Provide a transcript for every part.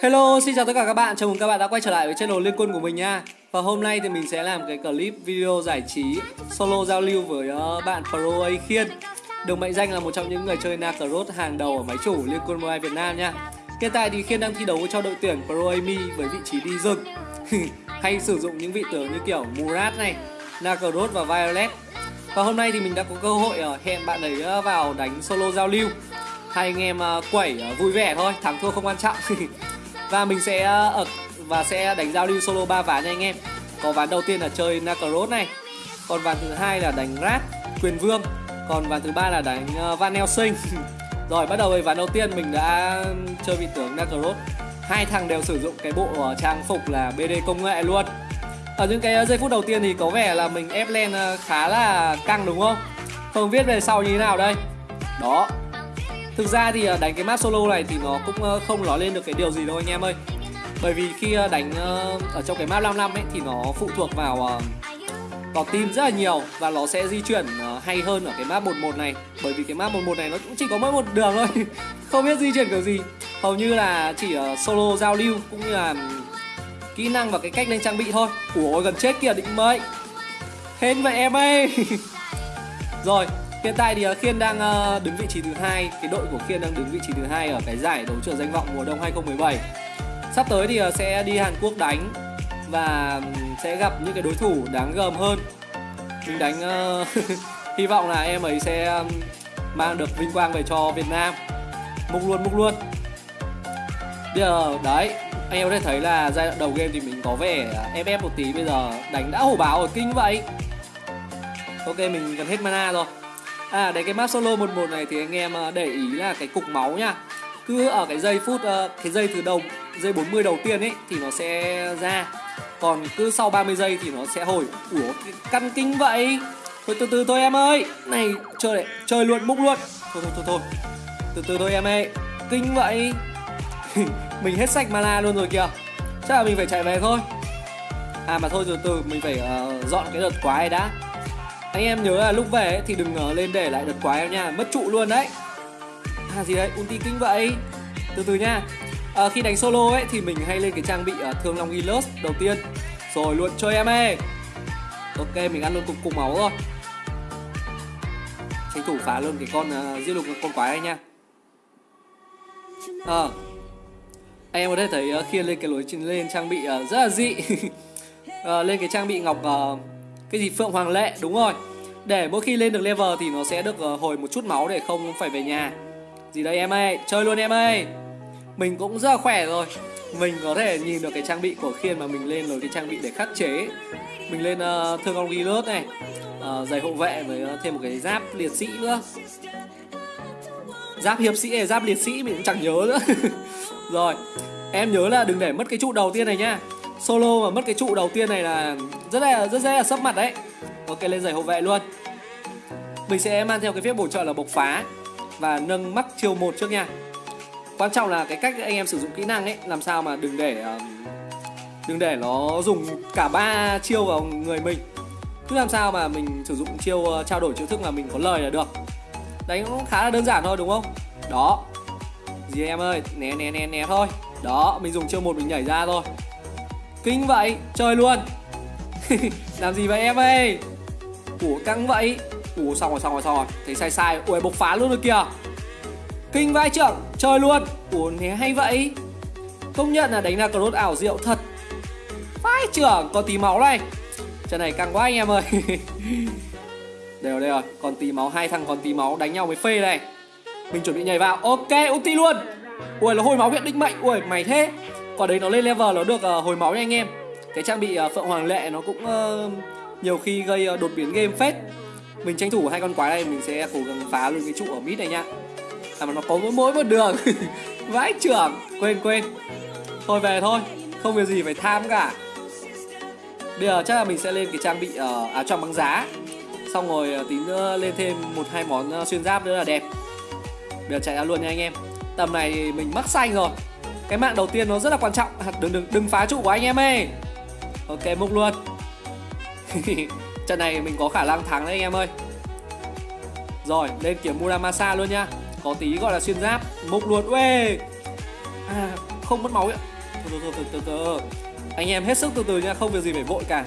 Hello, xin chào tất cả các bạn, chào mừng các bạn đã quay trở lại với channel Liên Quân của mình nha. Và hôm nay thì mình sẽ làm cái clip video giải trí solo giao lưu với ờ, bạn Pro A Khiên. Được mệnh danh là một trong những người chơi Nakaroth hàng đầu ở máy chủ Liên Quân Mobile Việt Nam nha. Hiện tại thì Khiên đang thi đấu cho đội tuyển Pro Ami với vị trí đi rừng. Hay sử dụng những vị tướng như kiểu Murat này, Nakaroth và Violet. Và hôm nay thì mình đã có cơ hội ờ, hẹn bạn ấy ờ, vào đánh solo giao lưu. Hai anh em quẩy vui vẻ thôi, thắng thua không quan trọng. Và mình sẽ ở và sẽ đánh giao lưu solo 3 ván nha anh em. Có ván đầu tiên là chơi Nakaros này. Còn ván thứ hai là đánh Rat, Quyền Vương. Còn ván thứ ba là đánh ờ, Van Helsing. Rồi bắt đầu với ván đầu tiên mình đã chơi vị tướng Nakaros. Hai thằng đều sử dụng cái bộ trang phục là BD công nghệ luôn. Ở những cái giây phút đầu tiên thì có vẻ là mình ép lên khá là căng đúng không? Không biết về sau như thế nào đây. Đó, Thực ra thì ờ, đánh cái map solo này thì nó cũng ờ, không nói lên được cái điều gì đâu anh em ơi. Bởi vì khi ờ, đánh ở trong cái map 5 năm ấy thì nó phụ thuộc vào vào team rất là nhiều và nó sẽ di chuyển hay hơn ở cái map 11 này. Bởi vì cái map 11 này nó cũng chỉ có mỗi một đường thôi, không biết di chuyển kiểu gì. Hầu như là chỉ solo giao lưu cũng như là kỹ năng và cái cách lên trang bị thôi. Ủa, gần chết kìa, định mệnh. Hên vậy em ơi. Rồi Hiện tại thì ờ, Khiên đang ờ, đứng vị trí thứ hai, cái đội của Khiên đang đứng vị trí thứ hai ở cái giải đấu trường danh vọng mùa đông 2017. Sắp tới thì ờ, sẽ đi Hàn Quốc đánh và sẽ gặp những cái đối thủ đáng gờm hơn. Mình đánh hy vọng là em ấy sẽ mang được vinh quang về cho Việt Nam. Mục luôn, mục luôn. Bây giờ đấy, anh em có thể thấy là giai đoạn đầu game thì mình có vẻ ép một tí bây giờ đánh đã hổ báo ở kinh vậy. Ok mình gần hết mana rồi. À đấy cái map solo 11 này thì anh em à, để ý là cái cục máu nha. Cứ ở cái giây phút, ờ, cái giây thứ đầu, giây 40 đầu tiên ấy thì nó sẽ ra. Còn cứ sau 30 giây thì nó sẽ hồi. Ủa căn kinh vậy? Thôi từ từ thôi em ơi. Này chơi đấy, chơi luôn múc luôn. Thôi thôi thôi thôi. Từ từ thôi em ơi. Kinh vậy? Mình hết sạch mana luôn rồi kìa. Chắc là mình phải chạy về thôi. À mà thôi từ từ mình phải uh, dọn cái đợt quái đã anh em nhớ là lúc về ấy, thì đừng uh, lên để lại đợt quái em nha. Mất trụ luôn đấy. À gì đấy, ulti kinh vậy. Từ từ nha. À, Khi đánh solo ấy thì mình hay lên cái trang bị uh, Thương Long Gilus đầu tiên. Rồi luôn chơi em ơi. Ok mình ăn luôn cục cục máu rồi. Tranh thủ phá luôn cái con uh, giết lục con quái này nha. Ờ. À, Anh em có thể thấy à, uh, khi lên cái lối lên trang bị uh, rất là dị. Uh, Lên cái trang bị ngọc uh, cái gì Phượng Hoàng Lệ đúng rồi. Để mỗi khi lên được level thì nó sẽ được ờ, hồi một chút máu để không phải về nhà. Gì đây em ơi? Chơi luôn em ơi. Mình cũng rất là khỏe rồi. Mình có thể nhìn được cái trang bị của khiên mà mình lên rồi cái trang bị để khắc chế. Mình lên uh, thương ông ghi lướt này. Uh, giày hộ vệ với uh, thêm một cái giáp liệt sĩ nữa. Giáp hiệp sĩ hay giáp liệt sĩ mình cũng chẳng nhớ nữa. Rồi em nhớ là đừng để mất cái trụ đầu tiên này nhá solo mà mất cái trụ đầu tiên này là rất là rất dễ là sấp mặt đấy. Ok lên giày hộ vệ luôn. Mình sẽ mang theo cái phép bổ trợ là bộc phá và nâng mắt chiều một trước nha. Quan trọng là cái cách anh em sử dụng kỹ năng ấy làm sao mà đừng để ờ, đừng để nó dùng cả ba chiêu vào người mình. Cứ làm sao mà mình sử dụng chiêu ờ, trao đổi chiêu thức mà mình có lời là được. Đánh cũng khá là đơn giản thôi đúng không? Đó. Gì em ơi né né né né thôi. Đó mình dùng chiêu một mình nhảy ra thôi. Kinh vậy, chơi luôn. Làm gì vậy em ơi? Ủa căng vậy. Ủa xong rồi xong rồi xong rồi. Thấy sai sai Ủa bộc phá luôn rồi kìa. Kinh vai trưởng Chơi luôn. Ủa né hay vậy? Công nhận là đánh ra cross ảo diệu thật. Vai trưởng còn tí máu này. Trận này căng quá anh em ơi. Đều đây rồi. Còn tí máu Hai thằng còn tí máu đánh nhau với phê này. Mình chuẩn bị nhảy vào. Ok ulti luôn. Ui là hồi máu viện định mệnh. Ui mày thế. Quả đấy nó lên level nó được uh, hồi máu nha anh em cái trang bị ờ, phượng hoàng lệ nó cũng ờ, nhiều khi gây ờ, đột biến game phết. Mình tranh thủ hai con quái này mình sẽ cố gắng phá luôn cái trụ ở mid này nhá. À mà nó có mỗi mỗi một đường. Vãi trưởng quên quên. Thôi về thôi. Không việc gì phải tham cả. Bây giờ chắc là mình sẽ lên cái trang bị à, uh, áo choàng băng giá. Xong rồi uh, tí nữa lên thêm một hai món uh, xuyên giáp nữa là đẹp. Bây giờ chạy ra luôn nha anh em. Tầm này mình mắc xanh rồi. Cái mạng đầu tiên nó rất là quan trọng. Đừng đừng đừng phá trụ của anh em ơi ok múc luôn. Trận này mình có khả năng thắng đấy anh em ơi. Rồi lên kiểu muramasa luôn nha có tí gọi là xuyên giáp. Múc luôn. Uê! À, không mất máu ạ. Từ từ từ từ từ. Anh em hết sức từ từ nha không việc gì phải vội cả.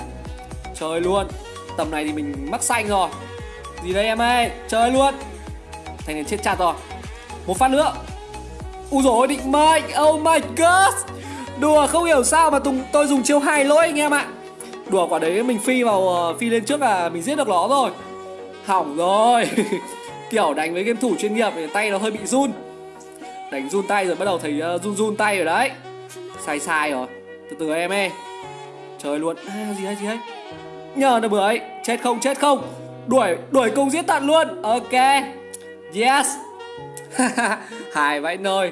Chơi luôn. Tầm này thì mình mắc xanh rồi. Gì đây em ơi? Chơi luôn. Thành này chết chặt rồi. Một phát nữa. U rồi định mệnh. Oh my god đùa không hiểu sao mà tùng tôi dùng chiêu hai lỗi anh em ạ. Đùa quả đấy mình phi vào ờ, phi lên trước là mình giết được nó rồi. Hỏng rồi. Kiểu đánh với game thủ chuyên nghiệp thì tay nó hơi bị run. Đánh run tay rồi bắt đầu thấy uh, run run tay rồi đấy. Sai sai rồi. Từ từ em ơi. Trời luôn. À, gì hay gì hay nhờ nó bưởi chết không chết không. Đuổi đuổi cùng giết tận luôn. Ok. Yes. Hài vãi nơi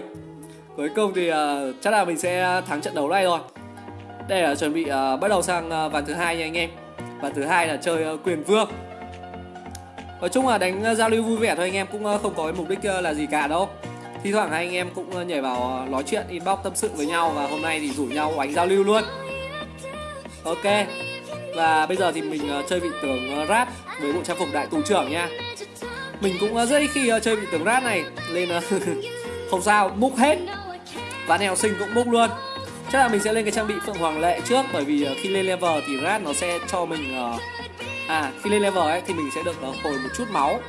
cuối cùng thì uh, chắc là mình sẽ thắng trận đấu này rồi. Đây là chuẩn bị uh, bắt đầu sang uh, ván thứ hai nha anh em. Ván thứ hai là chơi uh, quyền vương. Nói chung là đánh uh, giao lưu vui vẻ thôi anh em cũng uh, không có cái mục đích uh, là gì cả đâu. Thi thoảng hai anh em cũng uh, nhảy vào uh, nói chuyện inbox tâm sự với nhau và hôm nay thì rủ nhau đánh giao lưu luôn. Ok. Và bây giờ thì mình uh, chơi vị tướng uh, rap với bộ trang phục đại tù trưởng nha. Mình cũng uh, rất ít khi uh, chơi vị tướng rap này nên uh, không sao múc hết và nèo sinh cũng bốc luôn. Chắc là mình sẽ lên cái trang bị phượng hoàng lệ trước, bởi vì ờ, khi lên level thì rat nó sẽ cho mình ờ, à khi lên level ấy thì mình sẽ được ờ, hồi một chút máu.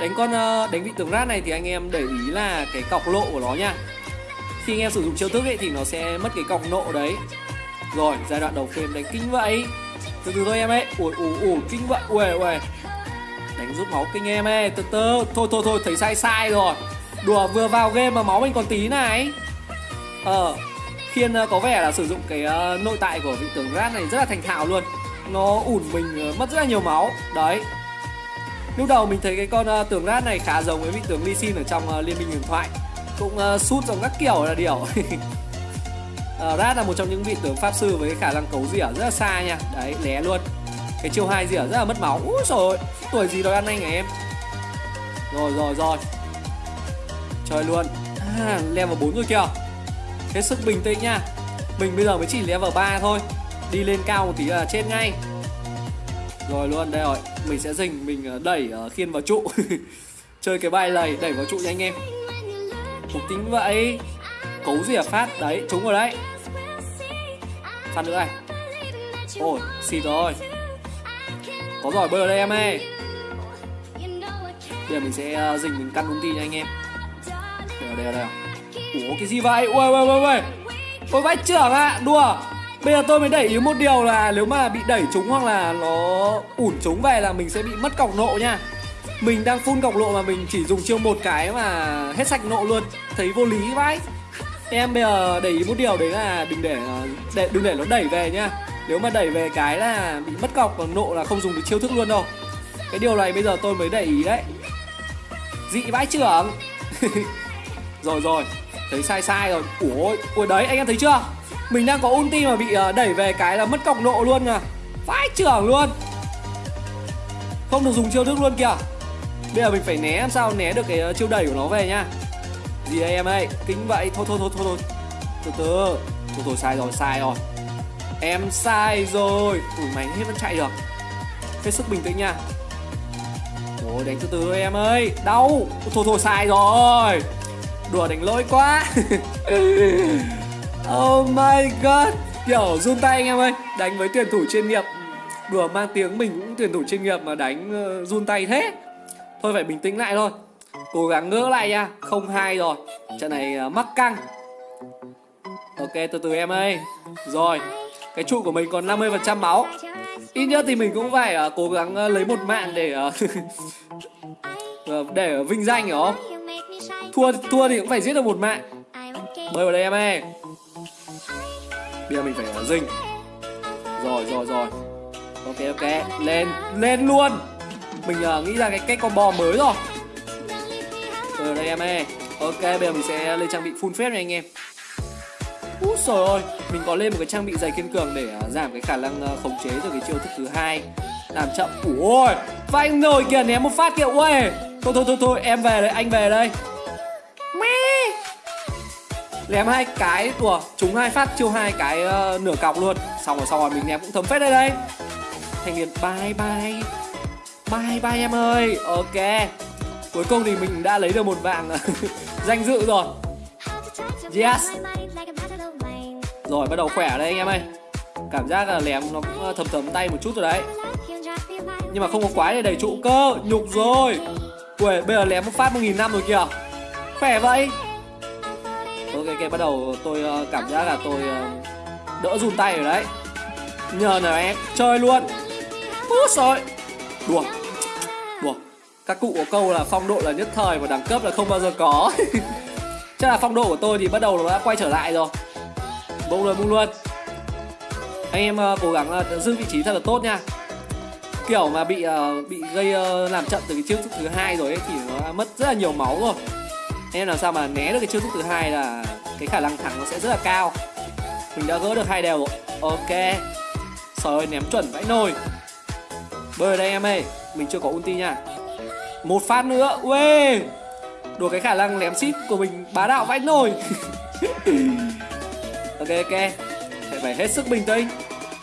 Đánh con đánh vị tướng rat này thì anh em để ý là cái cọc lộ của nó nha. Khi anh em sử dụng chiêu thức ấy thì nó sẽ mất cái cọc nộ đấy. Rồi, giai đoạn đầu phim đánh kinh vậy. Từ từ thôi em ấy ủi ủi ủi kinh vậy. Ui ui đánh rút máu kinh em ấy từ từ. Thôi thôi thôi, thấy sai sai rồi đùa, vừa vào game mà máu mình còn tí này. Ờ khiên ờ, có vẻ là sử dụng cái ờ, nội tại của vị tướng rat này rất là thành thạo luôn. Nó ủn mình ờ, mất rất là nhiều máu. Đấy. Lúc đầu mình thấy cái con tướng rat này khá giống với vị tướng lee sin ở trong liên minh huyền thoại. Cũng sút giống các kiểu là điều. Rat là một trong những vị tướng pháp sư với khả năng cấu rỉa rất là xa nha. Đấy, lé luôn. Cái chiêu hai rỉa rất là mất máu. Úi rồi tuổi gì đòi ăn anh hả em? Rồi rồi rồi chơi luôn. À, level 4 rồi kìa. Hết sức bình tĩnh nha. Mình bây giờ mới chỉ level 3 thôi. Đi lên cao một tí là chết ngay. Rồi luôn đây rồi. Mình sẽ dình mình ờ, đẩy uh, khiên vào trụ. Chơi cái bài này đẩy vào trụ nha anh em. Một tính vậy. Cấu gì à? Phát. Đấy trúng rồi đấy. Phát nữa này. Ôi xịt rồi. Có giỏi bơi ở đây em ơi. Bây giờ mình sẽ ờ, dình mình căn ulti nha anh em đây ở đây. Ủa cái gì vậy? Ui ui ui ui ôi vãi trưởng ạ à, đùa. Bây giờ tôi mới đẩy ý một điều là nếu mà bị đẩy trúng hoặc là nó ủn trúng về là mình sẽ bị mất cọc nộ nha. Mình đang phun cọc nộ mà mình chỉ dùng chiêu một cái mà hết sạch nộ luôn. Thấy vô lý vãi em bây giờ để ý một điều đấy là đừng để, để đừng để nó đẩy về nha. nếu mà đẩy về cái là bị mất cọc và nộ là không dùng được chiêu thức luôn đâu. Cái điều này bây giờ tôi mới để ý đấy. Dị vãi trưởng rồi rồi. Thấy sai sai rồi. Ủa, ôi đấy, anh em thấy chưa? Mình đang có ulti mà bị ờ, đẩy về cái là mất cọc nộ luôn à. Vãi trưởng luôn. Không được dùng chiêu thức luôn kìa. Bây giờ mình phải né làm sao, né được cái ờ, chiêu đẩy của nó về nhá gì đây em ơi? Kính vậy. Thôi thôi thôi thôi thôi. Từ từ. Thôi thôi, sai rồi sai rồi. Em sai rồi. Ủi mày hết vẫn chạy được. Hết sức bình tĩnh nha. Ôi, đánh từ từ em ơi. Đau. Thôi thôi, sai rồi đùa đánh lỗi quá. Oh my god. Kiểu run tay anh em ơi. Đánh với tuyển thủ chuyên nghiệp. Đùa mang tiếng mình cũng tuyển thủ chuyên nghiệp mà đánh uh, run tay thế. Thôi phải bình tĩnh lại thôi. Cố gắng ngỡ lại nha. Không hai rồi. Trận này uh, mắc căng. Ok từ từ em ơi. Rồi. Cái trụ của mình còn 50% máu. Ít nhất thì mình cũng phải uh, cố gắng uh, lấy một mạng để uh, để vinh danh hiểu không thua thua thì cũng phải giết được một mạng. Bơi vào đây em ơi. Bây giờ mình phải à, dinh. Rồi rồi rồi. Ok ok. Lên lên luôn. Mình uh, nghĩ ra cái cách combo mới rồi. Ở đây em ơi. Ok bây giờ mình sẽ lên trang bị full phép này anh em. Úi trời ơi, mình có lên một cái trang bị dày kiên cường để uh, giảm cái khả năng uh, khống chế từ cái chiêu thức thứ hai. Làm chậm. Ủa ôi, anh rồi kìa ném một phát kìa. Ui thôi thôi thôi thôi em về đây anh về đây ném hai cái của chúng hai phát chiêu hai cái uh, nửa cọc luôn. Xong rồi xong rồi mình ném cũng thấm phết đây đây thành viên bye bye. Bye bye em ơi. Ok. Cuối cùng thì mình đã lấy được một vàng danh dự rồi. Yes. Rồi bắt đầu khỏe đây anh em ơi. Cảm giác là lém nó cũng ờ, thấm thấm tay một chút rồi đấy. Nhưng mà không có quái để đẩy trụ cơ. Nhục rồi. Uầy, bây giờ lém một phát 1.000 năm rồi kìa. Khỏe vậy? Ok, ok, bắt đầu tôi ờ, cảm giác là tôi ờ, đỡ run tay rồi đấy. Nhờ nào em, chơi luôn. Úi rồi. Đùa. Đùa. Các cụ có câu là phong độ là nhất thời và đẳng cấp là không bao giờ có. Chắc là phong độ của tôi thì bắt đầu nó đã quay trở lại rồi. Bung luôn, bung luôn. Anh em uh, cố gắng uh, giữ vị trí thật là tốt nha. Kiểu mà bị uh, bị gây uh, làm chậm từ cái chiêu thức thứ hai rồi ấy thì nó mất rất là nhiều máu rồi nên làm sao mà né được cái chiêu thức thứ hai là cái khả năng thắng nó sẽ rất là cao. Mình đã gỡ được hai đều rồi. Ok. Trời ơi ném chuẩn vãi nồi. Bơi đây em ơi. Mình chưa có ulti nha. Một phát nữa. Uê. Đùa cái khả năng ném ship của mình bá đạo vãi nồi. Ok ok. Phải hết sức bình tĩnh.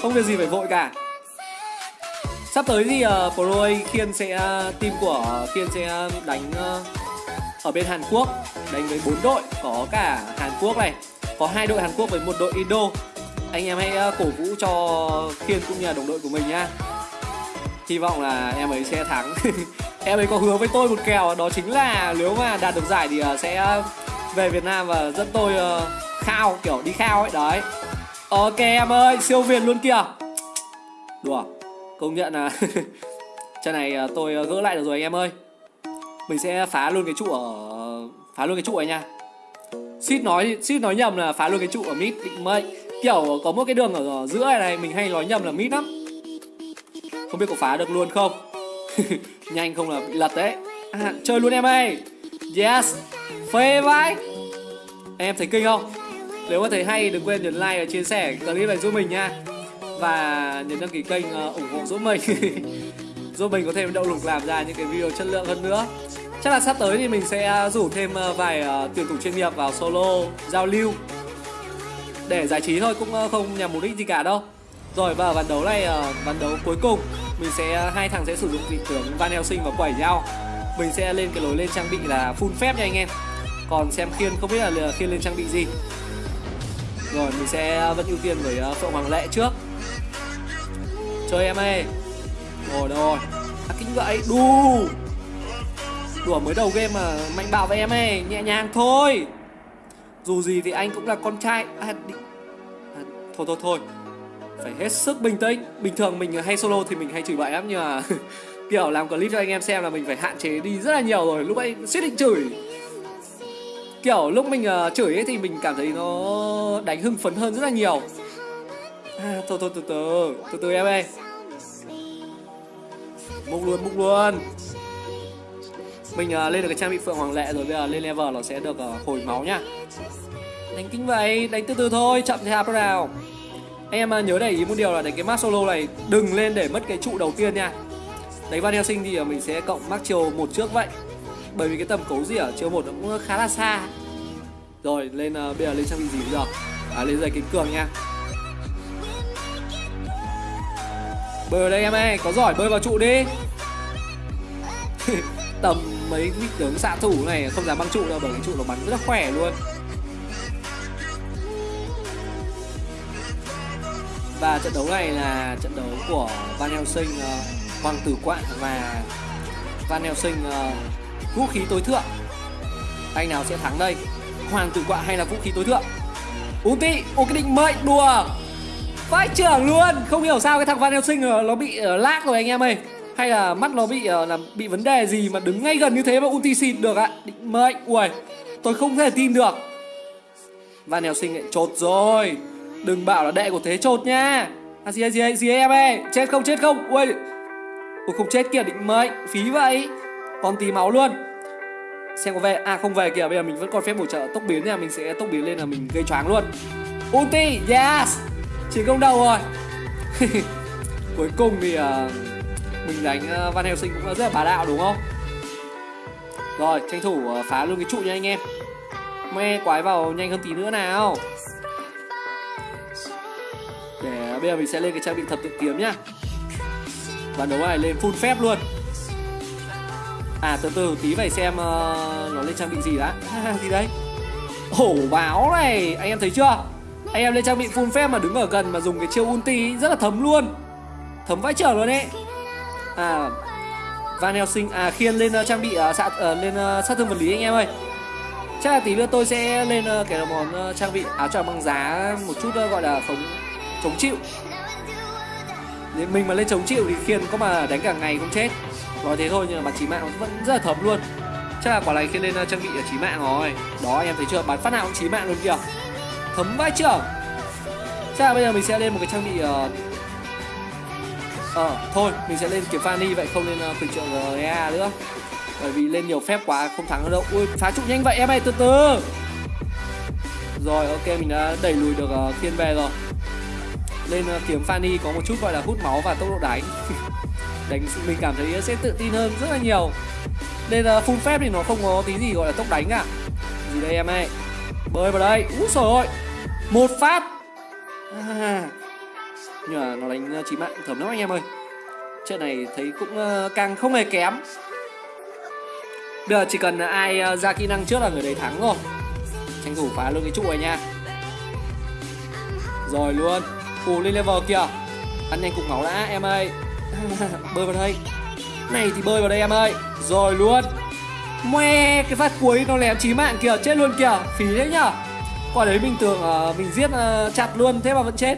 Không việc gì phải vội cả. Sắp tới thì uh, Pro Khiên sẽ uh, team của Khiên sẽ ờ, đánh uh, ở bên Hàn Quốc, đánh với bốn đội, có cả Hàn Quốc này. Có hai đội Hàn Quốc với một đội Indo. Anh em hãy ờ, cổ vũ cho Kiên cũng như là đồng đội của mình nhá. Hy vọng là em ấy sẽ thắng. Em ấy có hứa với tôi một kèo, đó chính là nếu mà đạt được giải thì ờ, sẽ ờ, về Việt Nam và dẫn tôi khao, kiểu đi khao ấy, đấy. Ok em ơi, siêu việt luôn kìa. Đùa, công nhận là trận này tôi gỡ lại được rồi anh em ơi mình sẽ phá luôn cái trụ ở phá luôn cái trụ này nha. Suýt nói suýt nói nhầm là phá luôn cái trụ ở mid định mệnh. Kiểu có một cái đường ở giữa này này mình hay nói nhầm là mid lắm. Không biết có phá được luôn không? Nhanh không là bị lật đấy. À, chơi luôn em ơi. Yes. Phê vãi em thấy kinh không? Nếu mà thấy hay đừng quên nhấn like và chia sẻ clip này giúp mình nha. Và nhấn đăng ký kênh ờ, ủng hộ giúp mình. giúp mình có thêm động lực làm ra những cái video chất lượng hơn nữa. Chắc là sắp tới thì mình sẽ à, rủ thêm à, vài à, tuyển thủ chuyên nghiệp vào solo giao lưu. Để giải trí thôi, cũng không nhằm mục đích gì cả đâu. Rồi, và ván đấu này ván đấu cuối cùng, mình sẽ hai thằng sẽ sử dụng vị tướng Van Helsing và quẩy nhau. Mình sẽ lên cái lối lên trang bị là full phép nha anh em. Còn xem khiên không biết là khiên lên trang bị gì. Rồi, mình sẽ vẫn ưu tiên với phượng hoàng lệ trước. Chơi em ơi. Rồi rồi à, vậy? Đù. Đùa mới đầu game mà mạnh bảo với em ấy nhẹ nhàng thôi. Dù gì thì anh cũng là con trai. À, đi... à, thôi thôi thôi. Phải hết sức bình tĩnh. Bình thường mình hay solo thì mình hay chửi bậy lắm nhưng mà kiểu làm clip cho anh em xem là mình phải hạn chế đi rất là nhiều rồi. Lúc ấy suýt định chửi. Kiểu lúc mình uh, chửi ấy thì mình cảm thấy nó đánh hưng phấn hơn rất là nhiều. À, thôi thôi từ từ. Từ từ em ơi bốc luôn bốc luôn. Mình uh, lên được cái trang bị phượng hoàng lệ rồi bây giờ lên level nó sẽ được uh, hồi máu nhá. Đánh kính vậy đánh từ từ thôi chậm theo nào. Anh em uh, nhớ để ý một điều là đánh cái max solo này đừng lên để mất cái trụ đầu tiên nha. Đánh van helsing thì uh, mình sẽ cộng max chiều một trước vậy. Bởi vì cái tầm cấu gì ở chiều một nó cũng khá là xa. Rồi lên uh, bây giờ lên trang bị gì bây giờ à lên giày kính cường nha. Bơi vào đây em ơi có giỏi bơi vào trụ đi. Tầm mấy vị tướng xạ thủ này không dám băng trụ đâu bởi cái trụ nó bắn rất là khỏe luôn. Và trận đấu này là trận đấu của Van Helsing uh, Hoàng tử quạng và Van Helsing uh, vũ khí tối thượng. Anh nào sẽ thắng đây? Hoàng tử quạng hay là vũ khí tối thượng? Ulti, ô cái định mệnh đùa vãi trưởng luôn. Không hiểu sao cái thằng Van Helsing ờ, nó bị uh, lag rồi anh em ơi. Hay là mắt nó bị uh, là bị vấn đề gì mà đứng ngay gần như thế mà ulti xịt được ạ? Định mệnh. Ui tôi không thể tin được. Van nèo sinh lại chột rồi. Đừng bảo là đệ của thế chột nha. À gì gì gì em ơi? Chết không chết không? Ui ui không chết kìa định mệnh. Phí vậy. Còn tí máu luôn. Xem có về à không về kìa. Bây giờ mình vẫn còn phép bổ trợ tốc biến nha. Mình sẽ tốc biến lên là mình gây choáng luôn. Ulti yes chỉ công đầu rồi. Cuối cùng thì uh, mình đánh uh, Van Helsing cũng rất là bá đạo đúng không? Rồi tranh thủ uh, phá luôn cái trụ nha anh em. Me quái vào nhanh hơn tí nữa nào. Để bây giờ mình sẽ lên cái trang bị thập tự kiếm nhá. Và đấu này lên full phép luôn. À từ từ tí phải xem uh, nó lên trang bị gì đã. Gì đấy. Hổ báo này anh em thấy chưa? Anh em lên trang bị full phép mà đứng ở gần mà dùng cái chiêu ulti rất là thấm luôn. Thấm vãi trở luôn đấy à Van Helsing à khiên lên uh, trang bị uh, xạ, uh, lên uh, sát thương vật lý anh em ơi. Chắc là tí nữa tôi sẽ lên uh, cái món uh, trang bị áo choàng băng giá một chút uh, gọi là chống chống chịu. Nếu mình mà lên chống chịu thì khiên có mà đánh cả ngày cũng chết. Nói thế thôi nhưng mà bắn chí mạng vẫn rất là thấm luôn. Chắc là quả này khiên lên uh, trang bị ở chí mạng rồi. Đó anh em thấy chưa? Bắn phát nào cũng chí mạng luôn kìa thấm vai trưởng. Chắc là bây giờ mình sẽ lên một cái trang bị uh, à, thôi, mình sẽ lên kiếm Fanny vậy không lên uh, ờ, quyền trợ GEA nữa. Bởi vì lên nhiều phép quá không thắng được đâu. Ui, phá trụ nhanh vậy em ơi, từ từ. Rồi, ok, mình đã đẩy lùi được uh, thiên về rồi. Lên uh, kiếm Fanny có một chút gọi là hút máu và tốc độ đánh. Đánh mình cảm thấy sẽ tự tin hơn rất là nhiều. Lên uh, full phép thì nó không có tí gì gọi là tốc đánh cả Gì đây em ơi? Bơi vào đây, úi rồi, ơi Một phát. À nhưng mà nó đánh ờ, chí mạng thấm lắm anh em ơi. Trận này thấy cũng ờ, càng không hề kém. Bây giờ chỉ cần ai ờ, ra kỹ năng trước là người đấy thắng rồi. Tranh thủ phá luôn cái trụ này nha. Rồi luôn. Ù lên level kìa. Ăn nhanh cục máu đã em ơi. Bơi vào đây. Này thì bơi vào đây em ơi. Rồi luôn. Moe, cái phát cuối nó lém chí mạng kìa, chết luôn kìa, phí đấy nhở? Quả đấy mình tưởng uh, mình giết uh, chặt luôn, thế mà vẫn chết.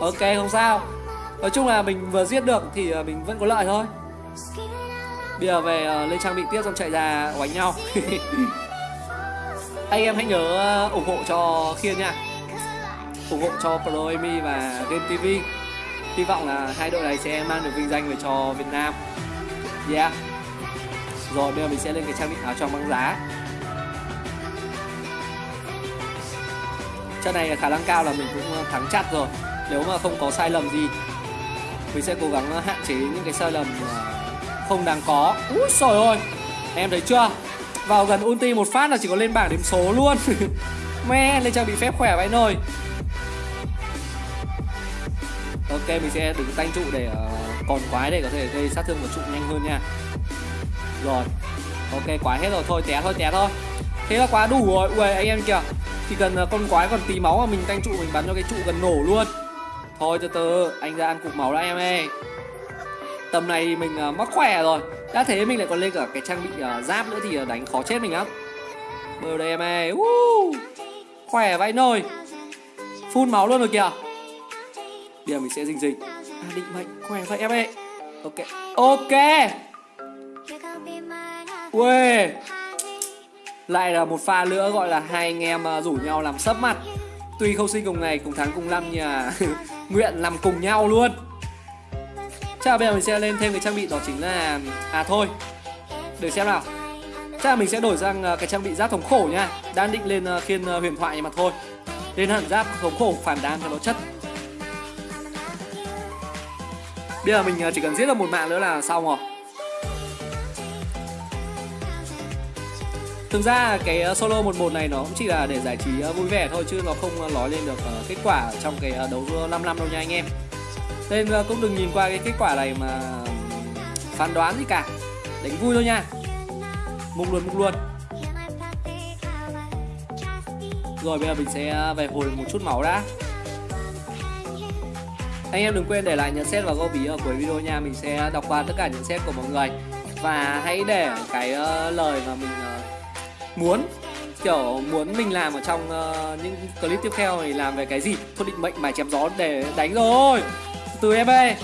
Ok không sao. Nói chung là mình vừa giết được thì uh, mình vẫn có lợi thôi. Bây giờ về uh, lên trang bị tiếp xong chạy ra đánh nhau. Anh em hãy nhớ uh, ủng hộ cho khiên nha. Ủng hộ cho pro và game tv hy vọng là hai đội này sẽ mang được vinh danh về cho việt nam. Yeah rồi bây giờ mình sẽ lên cái trang bị áo choàng băng giá. Trận này khả năng cao là mình cũng ờ, thắng chắc rồi. Nếu mà không có sai lầm gì mình sẽ cố gắng ờ, hạn chế những cái sai lầm ờ, không đáng có. Úi trời ơi! Em thấy chưa? Vào gần ulti một phát là chỉ có lên bảng điểm số luôn. Me lên trang bị phép khỏe vậy nồi ok mình sẽ đứng tanh trụ để uh, còn quái để có thể gây sát thương một trụ nhanh hơn nha rồi. Ok quái hết rồi. Thôi té thôi té thôi. Thế là quá đủ rồi. Ui anh em kìa. Chỉ cần à, con quái còn tí máu mà mình tanh trụ mình bắn cho cái trụ gần nổ luôn. Thôi từ từ. Anh ra ăn cục máu đã em ơi. Tầm này mình uh, mắc khỏe rồi. Đã thế mình lại còn lên cả cái trang bị uh, giáp nữa Thì uh, đánh khó chết mình lắm. Bơ đây em ơi. Uh, Khỏe vậy nồi. Phun máu luôn rồi kìa. Bây giờ mình sẽ dình dình à, Định mệnh. Khỏe vậy em ơi. Ok. Ok. Uê Lại là một pha nữa gọi là hai anh em à, rủ nhau làm sấp mặt. Tuy không sinh cùng ngày, cùng tháng, cùng năm, nhưng à, nguyện làm cùng nhau luôn. Chắc là bây giờ mình sẽ lên thêm cái trang bị đó chính là À thôi. Để xem nào. Chắc là mình sẽ đổi sang à, cái trang bị giáp thống khổ nha. Đang định lên khiên huyền thoại nhưng mà thôi. Lên hẳn giáp thống khổ, phản đam cho nó chất. Bây giờ mình chỉ cần giết được một mạng nữa là xong rồi. Thực ra cái ờ, solo solo 11 này nó cũng chỉ là để giải trí ờ, vui vẻ thôi chứ nó không ờ, nói lên được kết quả trong cái đấu 5 năm đâu nha anh em. Nên cũng đừng nhìn qua cái kết quả này mà phán đoán gì cả. Đánh vui thôi nha. Mục luôn mục luôn Rồi, bây giờ mình sẽ về hồi một chút máu đã. Anh em đừng quên để lại nhận xét và góp ý ở cuối video nha. Mình sẽ đọc qua tất cả nhận xét của mọi người. Và hãy để cái lời mà mình muốn kiểu muốn mình làm ở trong uh, những clip tiếp theo thì làm về cái gì? Thôi định mệnh mải chém gió để đánh rồi. Từ em ơi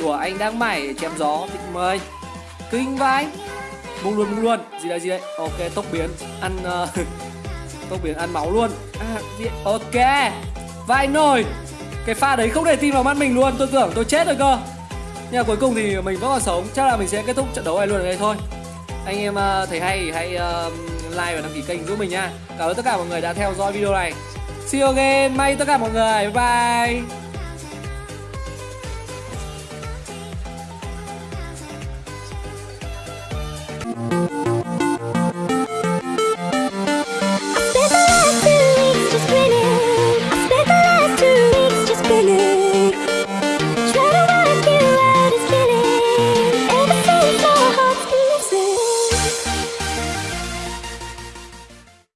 đùa anh đang mải chém gió định mời kinh vai bung luôn bung luôn. Gì đây gì đây? Ok tốc biến. Ăn uh, tốc biến ăn máu luôn. À, gì? ok. Vai nồi cái pha đấy không để tin vào mắt mình luôn. Tôi tưởng tôi chết rồi cơ. Nhưng mà cuối cùng thì mình vẫn còn sống. Chắc là mình sẽ kết thúc trận đấu này luôn ở đây thôi. Anh em uh, thấy hay thì hãy uh, like và đăng ký kênh giúp mình nha. Cảm ơn tất cả mọi người đã theo dõi video này. See you again, may tất cả mọi người, bye bye.